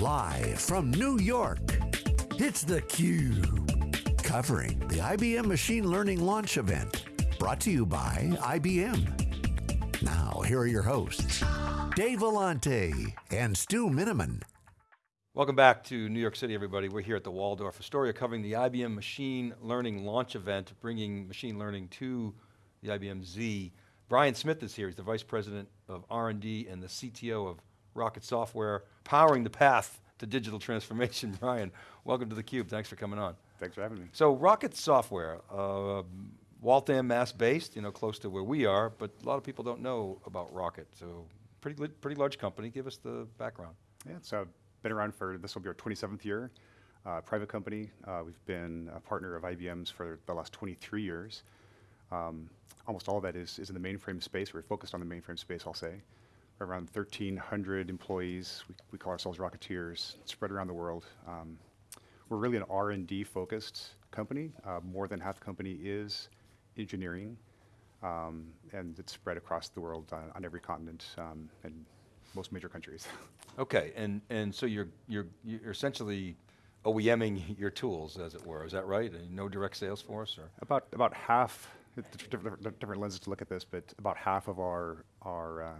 Live from New York, it's theCUBE. Covering the IBM Machine Learning Launch Event. Brought to you by IBM. Now, here are your hosts, Dave Vellante and Stu Miniman. Welcome back to New York City, everybody. We're here at the Waldorf Astoria covering the IBM Machine Learning Launch Event, bringing machine learning to the IBM Z. Brian Smith is here, he's the Vice President of R&D and the CTO of Rocket Software, powering the path to digital transformation. Brian, welcome to theCUBE, thanks for coming on. Thanks for having me. So Rocket Software, uh, Waltham, Mass based, you know, close to where we are, but a lot of people don't know about Rocket, so pretty, pretty large company, give us the background. Yeah, so I've been around for, this will be our 27th year. Uh, private company, uh, we've been a partner of IBM's for the last 23 years. Um, almost all of that is, is in the mainframe space. We're focused on the mainframe space, I'll say. Around 1,300 employees. We, we, call ourselves Rocketeers, spread around the world. Um, we're really an R&D focused company. Uh, more than half the company is engineering, um, and it's spread across the world uh, on every continent um, and most major countries. Okay, and, and so you're, you're, you're essentially OEMing your tools, as it were, is that right? And no direct sales force, or? About, about half, different, different lenses to look at this, but about half of our, our uh,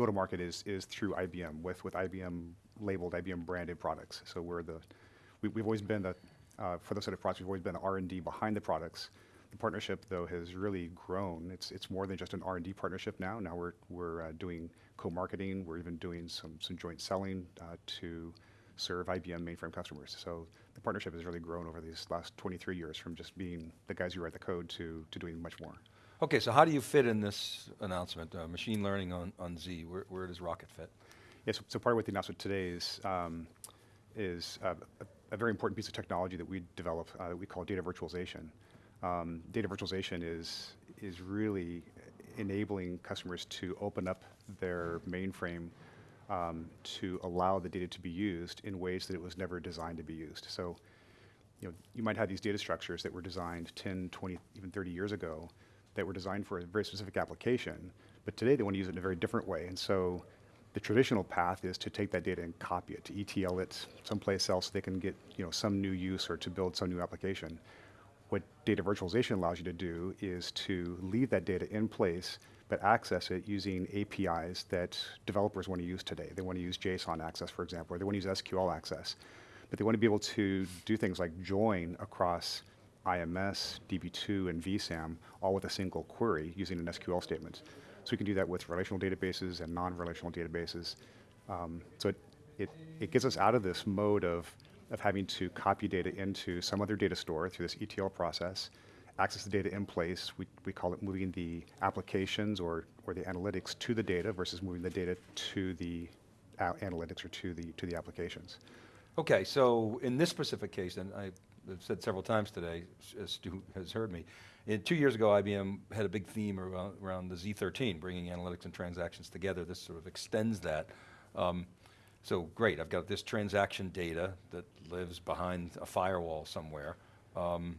go-to-market is, is through IBM, with, with IBM labeled, IBM branded products. So we're the, we, have always been the, uh, for those sort of products, we've always been the R&D behind the products. The partnership, though, has really grown. It's, it's more than just an R&D partnership now. Now we're, we're uh, doing co-marketing. We're even doing some, some joint selling uh, to serve IBM mainframe customers. So the partnership has really grown over these last 23 years from just being the guys who write the code to, to doing much more. Okay, so how do you fit in this announcement, uh, machine learning on, on Z? Where, where does Rocket fit? Yes, so, so part of what the announcement today is, um, is uh, a, a, very important piece of technology that we develop uh, we call data virtualization. Um, data virtualization is, is really enabling customers to open up their mainframe um, to allow the data to be used in ways that it was never designed to be used. So, you know, you might have these data structures that were designed 10, 20, even 30 years ago that were designed for a very specific application, but today they want to use it in a very different way. And so the traditional path is to take that data and copy it, to ETL it someplace else so they can get you know, some new use or to build some new application. What data virtualization allows you to do is to leave that data in place but access it using APIs that developers want to use today. They want to use JSON access, for example, or they want to use SQL access. But they want to be able to do things like join across IMS, DB2, and VSAM, all with a single query using an SQL statement. So we can do that with relational databases and non-relational databases. Um, so it, it, it gets us out of this mode of, of having to copy data into some other data store through this ETL process, access the data in place. We, we call it moving the applications or, or the analytics to the data versus moving the data to the analytics or to the, to the applications. Okay, so in this specific case, and I I've said several times today, as Stu has heard me, two years ago IBM had a big theme around, around, the Z13, bringing analytics and transactions together. This sort of extends that. Um, so great, I've got this transaction data that lives behind a firewall somewhere. Um,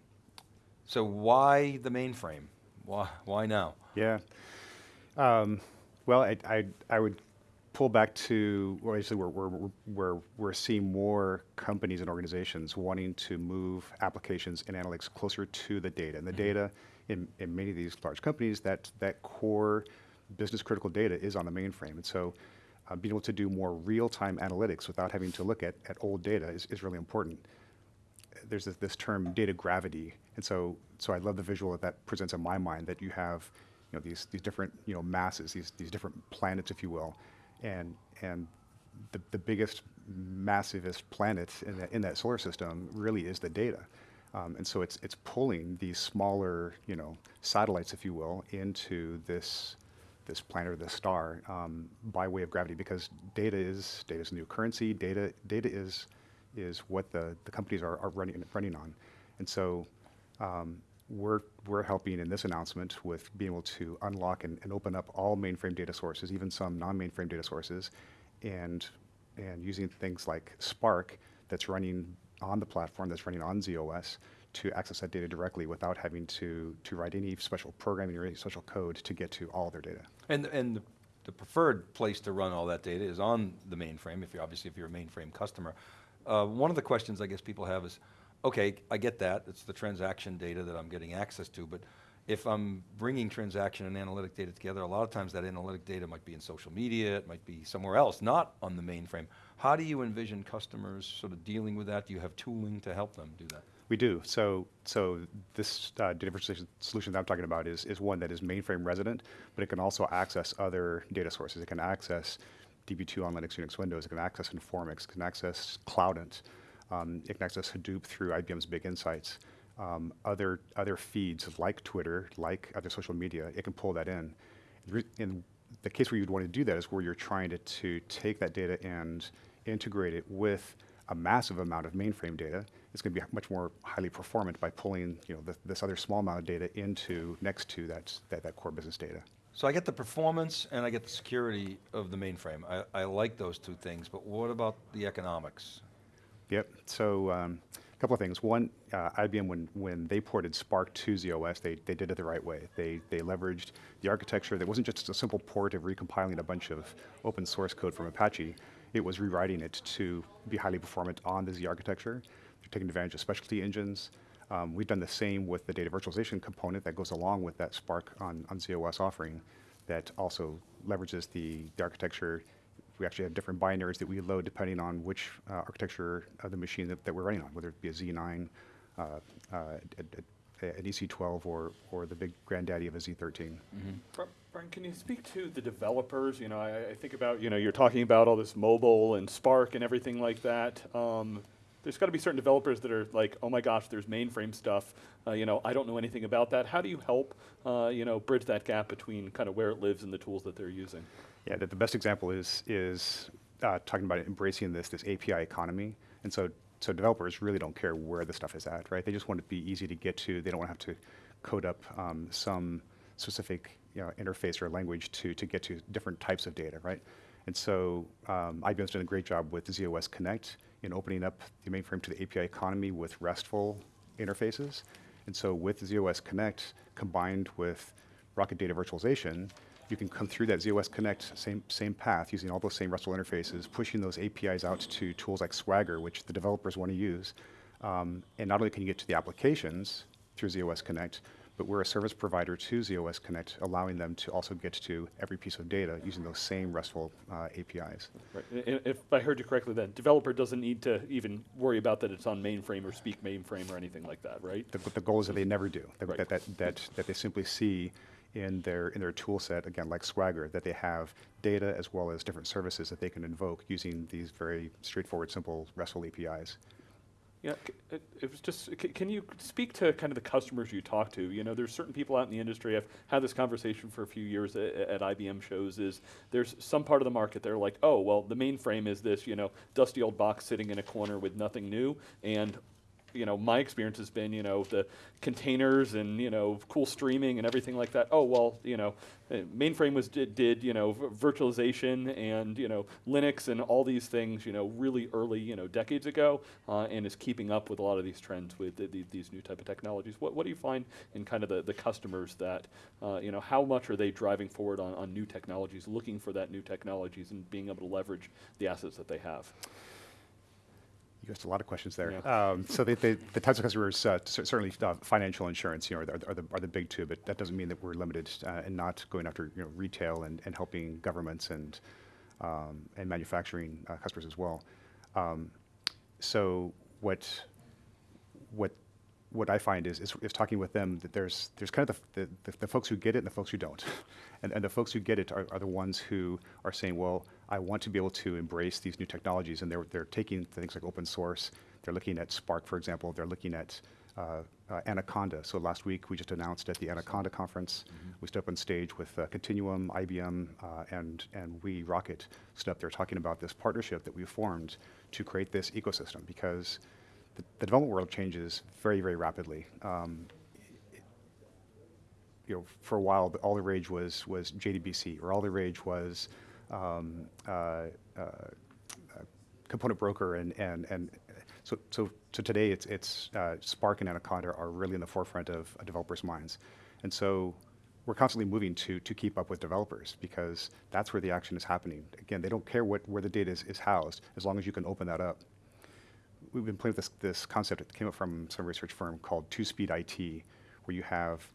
so why the mainframe? Why, why now? Yeah. Um, well, I, I, I would pull back to, well, actually we're, we're, we're, we're seeing more companies and organizations wanting to move applications and analytics closer to the data. And the mm -hmm. data in, in many of these large companies, that, that core business critical data is on the mainframe. And so uh, being able to do more real-time analytics without having to look at, at old data is, is really important. There's this, this term data gravity. And so, so I love the visual that that presents in my mind that you have you know, these, these different you know, masses, these, these different planets, if you will, and and the, the biggest, massivest planet in that, in that solar system really is the data. Um, and so it's, it's pulling these smaller, you know, satellites, if you will, into this, this planet or this star um, by way of gravity because data is, data is new currency, data, data is, is what the, the companies are, are running, running on. And so um, we're, we're helping in this announcement with being able to unlock and, and open up all mainframe data sources, even some non-mainframe data sources, and, and using things like Spark that's running on the platform, that's running on z/OS, to access that data directly without having to, to write any special programming or any special code to get to all their data. And, and the preferred place to run all that data is on the mainframe, if you're, obviously if you're a mainframe customer. Uh, one of the questions I guess people have is, okay, I get that, it's the transaction data that I'm getting access to, but if I'm bringing transaction and analytic data together, a lot of times that analytic data might be in social media, it might be somewhere else, not on the mainframe. How do you envision customers sort of dealing with that? Do you have tooling to help them do that? We do. So, so this uh, solution that I'm talking about is, is one that is mainframe resident, but it can also access other data sources. It can access DB2 on Linux, Unix, Windows. It can access Informix. It can access Cloudant. Um, access Hadoop through IBM's Big Insights. Um, other other feeds like Twitter, like other social media, it can pull that in. In the case where you'd want to do that is where you're trying to, to take that data and integrate it with a massive amount of mainframe data. It's going to be much more highly performant by pulling you know, the, this other small amount of data into next to that, that, that core business data. So I get the performance and I get the security of the mainframe. I, I like those two things, but what about the economics? Yep. So um, a couple of things. One, uh, IBM, when, when they ported Spark to z/OS, they, they did it the right way. They, they leveraged the architecture that wasn't just a simple port of recompiling a bunch of open source code from Apache. It was rewriting it to be highly performant on the Z architecture. They're taking advantage of specialty engines. Um, we've done the same with the data virtualization component that goes along with that Spark on, on z/OS offering that also leverages the, the architecture we actually have different binaries that we load depending on which uh, architecture of the machine that, that, we're running on, whether it be a Z9, uh, uh, an EC12, or, or the big granddaddy of a Z13. Mm-hmm. Brian, can you speak to the developers? You know, I, I, think about, you know, you're talking about all this mobile and Spark and everything like that. Um, there's got to be certain developers that are like, oh my gosh, there's mainframe stuff. Uh, you know, I don't know anything about that. How do you help, uh, you know, bridge that gap between kind of where it lives and the tools that they're using? Yeah, the, the best example is is uh, talking about embracing this this API economy, and so so developers really don't care where the stuff is at, right? They just want it to be easy to get to. They don't want to have to code up um, some specific you know, interface or language to to get to different types of data, right? And so um, IBM's done a great job with z/OS Connect in opening up the mainframe to the API economy with RESTful interfaces. And so with z/OS Connect combined with Rocket Data Virtualization, you can come through that z/OS Connect same, same path using all those same RESTful interfaces, pushing those APIs out to tools like Swagger, which the developers want to use. Um, and not only can you get to the applications through z/OS Connect, but we're a service provider to z/OS Connect, allowing them to also get to every piece of data using those same RESTful uh, APIs. Right. If I heard you correctly, then developer doesn't need to even worry about that it's on mainframe or speak mainframe or anything like that, right? The, the goal is that they never do. That, right. that, that, that, that they simply see in their in their tool set, again, like Swagger, that they have data as well as different services that they can invoke using these very straightforward, simple RESTful APIs. Yeah, it, uh, it, was just, can you speak to kind of the customers you talk to? You know, there's certain people out in the industry, I've had this conversation for a few years at, at IBM shows, is there's some part of the market they're like, oh, well, the mainframe is this, you know, dusty old box sitting in a corner with nothing new, and you know, my experience has been, you know, the containers and, you know, cool streaming and everything like that. Oh, well, you know, uh, mainframe was did, did you know, virtualization and, you know, Linux and all these things, you know, really early, you know, decades ago uh, and is keeping up with a lot of these trends with the, the, these new type of technologies. What, what do you find in kind of the, the customers that, uh, you know, how much are they driving forward on, on new technologies, looking for that new technologies and being able to leverage the assets that they have? You asked a lot of questions there. Yeah. Um, so the, the, the, types of customers, uh, certainly uh, financial insurance, you know, are, are, the, are the big two, but that doesn't mean that we're limited uh, and not going after, you know, retail and, and helping governments and, um, and manufacturing uh, customers as well. Um, so what, what, what I find is, is, is, talking with them that there's, there's kind of the, the, the folks who get it and the folks who don't. and, and the folks who get it are, are the ones who are saying, well, I want to be able to embrace these new technologies, and they're, they're taking things like open source. They're looking at Spark, for example. They're looking at uh, uh, Anaconda. So last week we just announced at the Anaconda conference, mm-hmm. we stood up on stage with uh, Continuum, IBM, uh, and and we Rocket stood up there talking about this partnership that we formed to create this ecosystem because the, the development world changes very very rapidly. Um, you know, for a while, all the rage was was JDBC, or all the rage was um, uh, uh, component broker and, and, and so, so, so today it's, it's uh, Spark and Anaconda are really in the forefront of a developers' minds. And so we're constantly moving to, to keep up with developers because that's where the action is happening. Again, they don't care what, where the data is, is housed as long as you can open that up. We've been playing with this, this concept that came up from some research firm called two-speed IT, where you have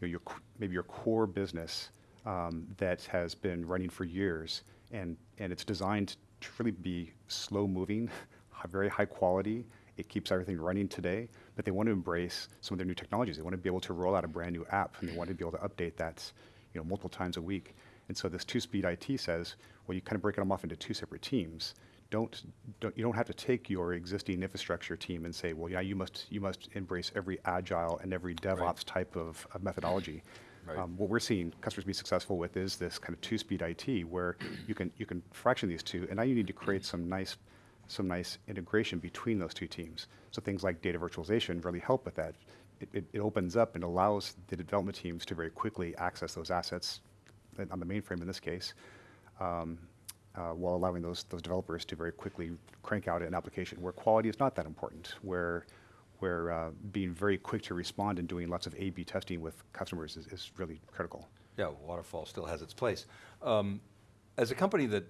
you know, your, maybe your core business um, that has been running for years and, and it's designed to really be slow moving, very high quality. It keeps everything running today, but they want to embrace some of their new technologies. They want to be able to roll out a brand new app and they want to be able to update that you know, multiple times a week. And so this two-speed IT says, well, you kind of break them off into two separate teams. Don't, don't, you don't have to take your existing infrastructure team and say, well, yeah, you must, you must embrace every agile and every DevOps type of, of methodology. Right. Um, what we're seeing customers be successful with is this kind of two-speed IT where you can, you can fraction these two, and now you need to create some nice, some nice integration between those two teams. So things like data virtualization really help with that. It, it, it opens up and allows the development teams to very quickly access those assets uh, on the mainframe in this case, um, uh, while allowing those, those developers to very quickly crank out an application where quality is not that important, where, where uh, being very quick to respond and doing lots of A-B testing with customers is, is really critical. Yeah, waterfall still has its place. Um, as a company that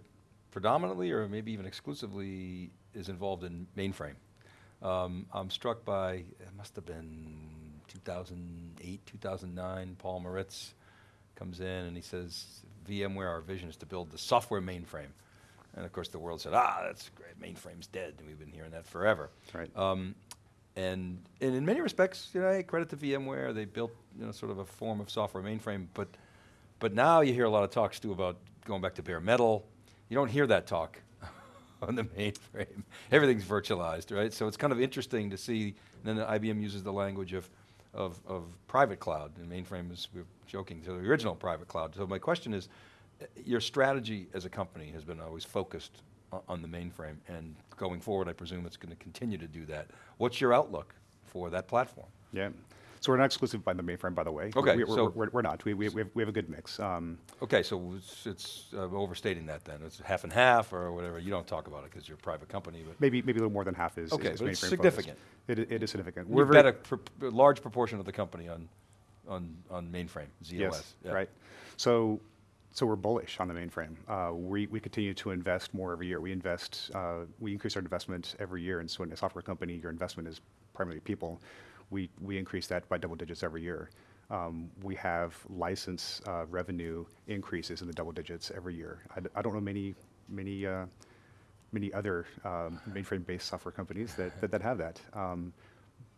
predominantly or maybe even exclusively is involved in mainframe, um, I'm struck by, it must have been 2008, 2009, Paul Maritz comes in and he says, VMware, our vision is to build the software mainframe. And of course the world said, ah, that's great, mainframe's dead, and we've been hearing that forever. Right. Um, and, and in many respects, you know, hey, credit to VMware, they built, you know, sort of a form of software mainframe, but, but now you hear a lot of talks too about going back to bare metal. You don't hear that talk on the mainframe. Everything's virtualized, right? So it's kind of interesting to see, and then IBM uses the language of, of, of private cloud, and mainframe is, we're joking, so the original private cloud. So my question is, your strategy as a company has been always focused on the mainframe, and going forward, I presume it's going to continue to do that. What's your outlook for that platform? Yeah. So we're not exclusive by the mainframe, by the way. Okay, We, we're, so- we're, we're not. We, we, we, have, we have a good mix. Um, Okay, so it's, it's uh, overstating that then. It's half and half or whatever. You don't talk about it because you're a private company, but maybe, maybe a little more than half is, Okay, is but it's significant. Focused. It, it is significant. we've bet a, pr- a large proportion of the company on, on, on mainframe, z/OS. Yes, yeah. right. So, so we're bullish on the mainframe. Uh, we, we continue to invest more every year. We invest, uh, we increase our investment every year. And so in a software company, your investment is primarily people. We, we increase that by double digits every year. Um, we have license uh, revenue increases in the double digits every year. I, d- I don't know many, many, uh, many other um, mainframe-based software companies that, that, that have that. Um,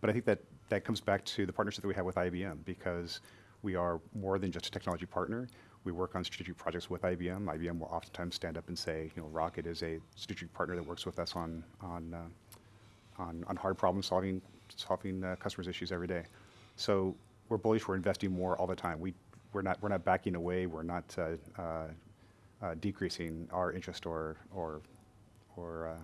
but I think that that comes back to the partnership that we have with IBM because we are more than just a technology partner. We work on strategic projects with IBM. IBM will oftentimes stand up and say, you know, Rocket is a strategic partner that works with us on on uh, on, on hard problem solving solving uh, customers' issues every day. So we're bullish. We're investing more all the time. We we're not we're not backing away. We're not uh, uh, uh, decreasing our interest or or or uh,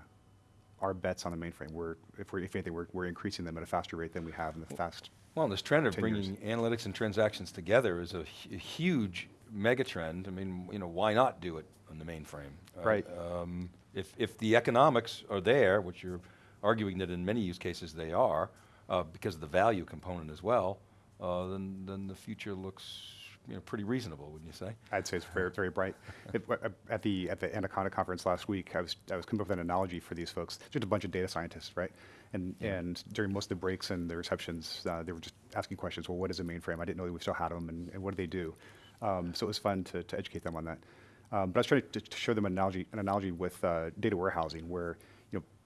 our bets on the mainframe. We're if we're if anything we're, we're increasing them at a faster rate than we have in the past Well, this trend of 10 years. bringing analytics and transactions together is a, hu- huge mega trend. I mean, you know, why not do it on the mainframe? Uh, Right. Um, if, if the economics are there, which you're arguing that in many use cases they are, uh, because of the value component as well, uh, then, then the future looks, you know, pretty reasonable, wouldn't you say? I'd say it's very very bright. It- at the at the Anaconda conference last week, I was I was coming up with an analogy for these folks. Just a bunch of data scientists, right? And and during most of the breaks and the receptions, uh, they were just asking questions. Well, what is a mainframe? I didn't know that we still had them, and, and what do they do? Um, so it was fun to, to educate them on that. Um, but I was trying to, to show them an analogy an analogy with uh, data warehousing, where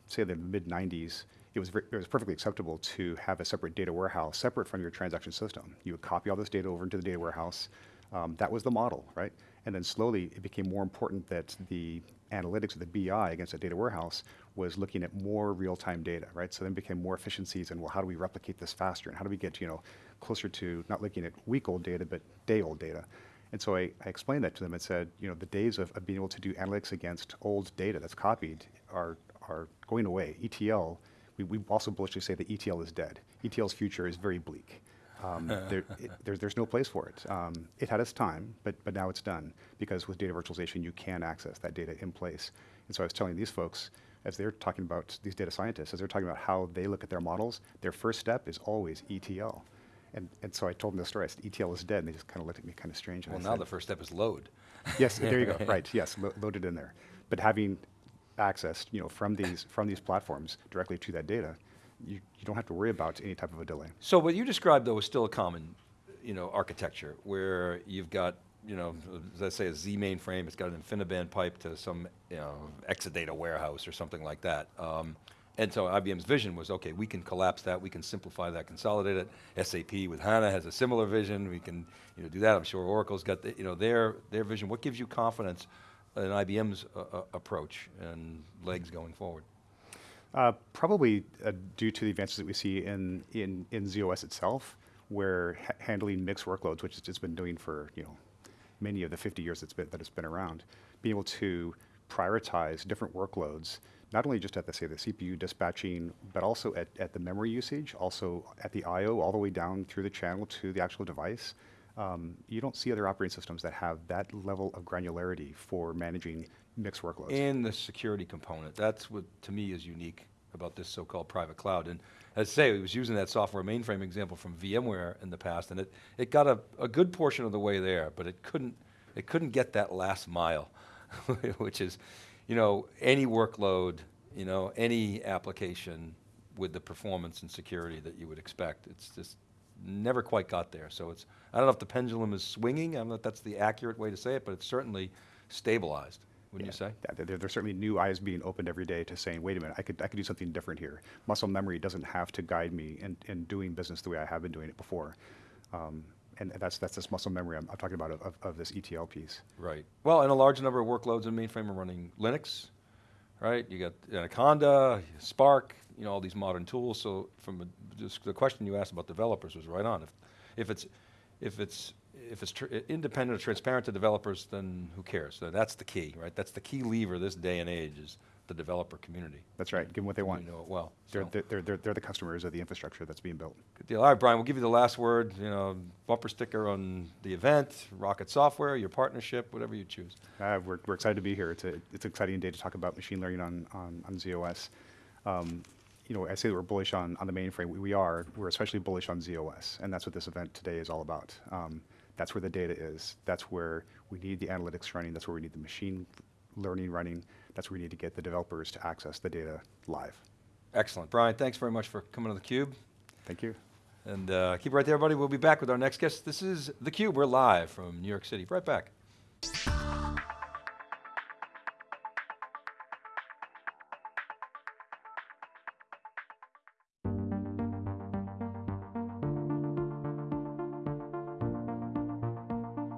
say the mid '90s, it was it was perfectly acceptable to have a separate data warehouse separate from your transaction system. You would copy all this data over into the data warehouse. Um, that was the model, right? And then slowly it became more important that the analytics of the BI against the data warehouse was looking at more real-time data, right? So then became more efficiencies and well, how do we replicate this faster? And how do we get, you know, closer to not looking at week-old data, but day-old data? And so I, I explained that to them and said, you know, the days of, of being able to do analytics against old data that's copied are, are going away. ETL, we, we also bullishly say that ETL is dead. ETL's future is very bleak. Um, there, it, there's, there's no place for it. Um, it had its time, but, but now it's done because with data virtualization, you can access that data in place. And so I was telling these folks, as they're talking about these data scientists, as they're talking about how they look at their models, their first step is always ETL. And, and so I told them the story. I said, ETL is dead. And they just kind of looked at me kind of strange. and Well, now said, the first step is load. Yes, there you go. Right. Yes, lo- loaded in there. But having access, you know, from these from these platforms directly to that data, you, you don't have to worry about any type of a delay. So what you described though is still a common, you know, architecture where you've got, you know, I say, a Z mainframe. It's got an InfiniBand pipe to some, you know, Exadata warehouse or something like that. Um, and so IBM's vision was, okay, we can collapse that, we can simplify that, consolidate it. SAP with HANA has a similar vision. We can, you know, do that. I'm sure Oracle's got, the, you know, their their vision. What gives you confidence in IBM's uh, uh, approach and legs going forward? Uh, probably uh, due to the advances that we see in, in, in z/OS itself, where ha- handling mixed workloads, which it's been doing for you know many of the 50 years it's been, that it's been around, being able to prioritize different workloads, not only just at the say the CPU dispatching, but also at, at the memory usage, also at the I/O, all the way down through the channel to the actual device. Um, you don't see other operating systems that have that level of granularity for managing mixed workloads. And the security component. That's what, to me, is unique about this so-called private cloud. And as I say, I was using that software mainframe example from VMware in the past, and it, it got a, a good portion of the way there, but it couldn't, it couldn't get that last mile, which is, you know, any workload, you know, any application with the performance and security that you would expect. It's just never quite got there. So it's, I don't know if the pendulum is swinging, I don't know if that's the accurate way to say it, but it's certainly stabilized, wouldn't you say? Yeah, there, there's certainly new eyes being opened every day to saying, wait a minute, I could, I could do something different here. Muscle memory doesn't have to guide me in, in doing business the way I have been doing it before. Um, and that's, that's this muscle memory I'm, I'm talking about of, of, of this ETL piece. Right. Well, and a large number of workloads in mainframe are running Linux, right? You got Anaconda, Spark, you know, all these modern tools. So from a, just the question you asked about developers was right on. If, if it's, if it's, if it's tr- independent or transparent to developers, then who cares? So that's the key, right? That's the key lever this day and age is the developer community. That's right, give them what they want. You know it well. They're, so. they're, they're, they're, they're the customers of the infrastructure that's being built. Good deal. All right, Brian, we'll give you the last word. You know, bumper sticker on the event, Rocket Software, your partnership, whatever you choose. Uh, we're, we're excited to be here. It's, a, it's an exciting day to talk about machine learning on, on, on z/OS. Um, you know, I say that we're bullish on, on the mainframe. We, we are. We're especially bullish on z/OS, and that's what this event today is all about. Um, that's where the data is. That's where we need the analytics running. That's where we need the machine learning running. That's where we need to get the developers to access the data live. Excellent. Brian, thanks very much for coming to theCUBE. Thank you. And uh, keep it right there, everybody. We'll be back with our next guest. This is theCUBE. We're live from New York City. Right back.